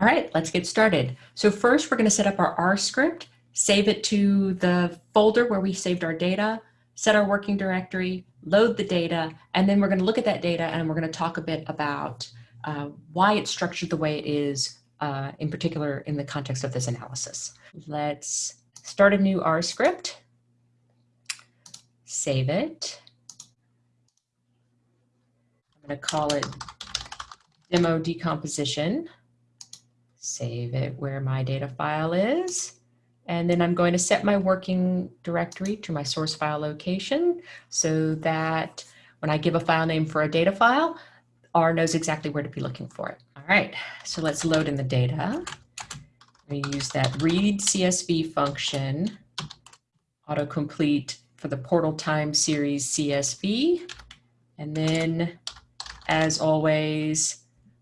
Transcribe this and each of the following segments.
All right, let's get started. So first we're gonna set up our R script, save it to the folder where we saved our data, set our working directory, load the data, and then we're gonna look at that data and we're gonna talk a bit about uh, why it's structured the way it is, uh, in particular in the context of this analysis. Let's start a new R script, save it. I'm gonna call it demo decomposition save it where my data file is. And then I'm going to set my working directory to my source file location so that when I give a file name for a data file, R knows exactly where to be looking for it. All right, so let's load in the data. We use that read CSV function, autocomplete for the portal time series CSV. And then as always,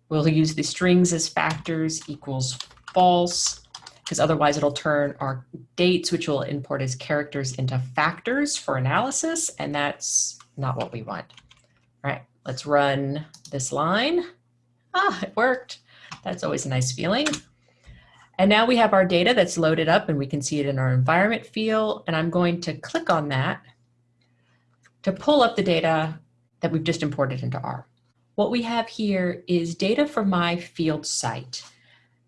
We'll use the strings as factors equals false, because otherwise it'll turn our dates, which we'll import as characters into factors for analysis, and that's not what we want. All right, let's run this line. Ah, it worked. That's always a nice feeling. And now we have our data that's loaded up and we can see it in our environment field. And I'm going to click on that to pull up the data that we've just imported into R. What we have here is data from my field site.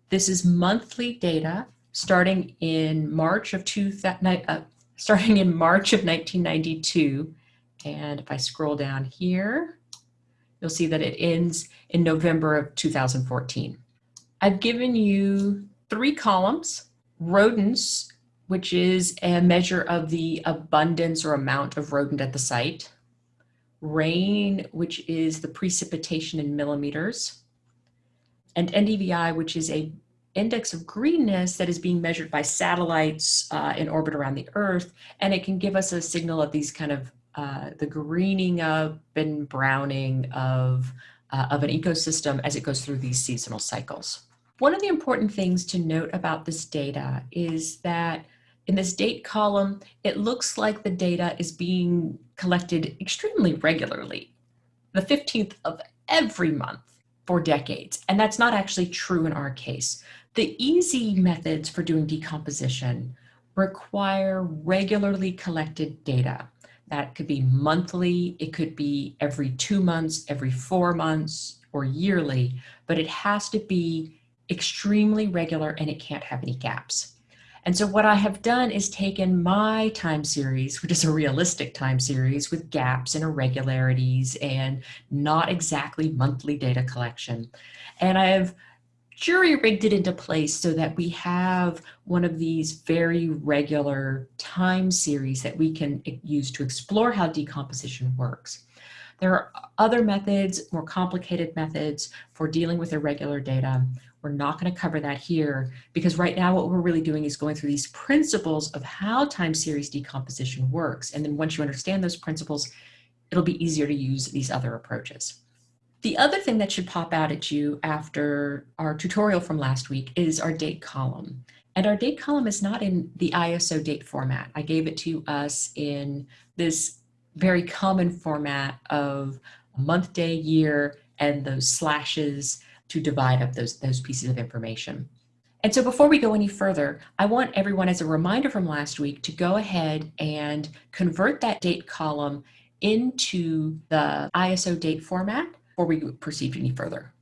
This is monthly data starting in March of two, uh, starting in March of 1992. And if I scroll down here, you'll see that it ends in November of 2014. I've given you three columns, rodents, which is a measure of the abundance or amount of rodent at the site rain, which is the precipitation in millimeters, and NDVI, which is a index of greenness that is being measured by satellites uh, in orbit around the Earth, and it can give us a signal of these kind of uh, the greening up and browning of, uh, of an ecosystem as it goes through these seasonal cycles. One of the important things to note about this data is that in this date column, it looks like the data is being collected extremely regularly, the 15th of every month for decades. And that's not actually true in our case. The easy methods for doing decomposition require regularly collected data. That could be monthly, it could be every two months, every four months, or yearly, but it has to be extremely regular and it can't have any gaps. And so what I have done is taken my time series, which is a realistic time series with gaps and irregularities and not exactly monthly data collection. And I have jury rigged it into place so that we have one of these very regular time series that we can use to explore how decomposition works. There are other methods, more complicated methods for dealing with irregular data. We're not going to cover that here because right now what we're really doing is going through these principles of how time series decomposition works. And then once you understand those principles, it'll be easier to use these other approaches. The other thing that should pop out at you after our tutorial from last week is our date column. And our date column is not in the ISO date format. I gave it to us in this very common format of month, day, year, and those slashes to divide up those, those pieces of information. And so before we go any further, I want everyone as a reminder from last week to go ahead and convert that date column into the ISO date format before we proceed any further.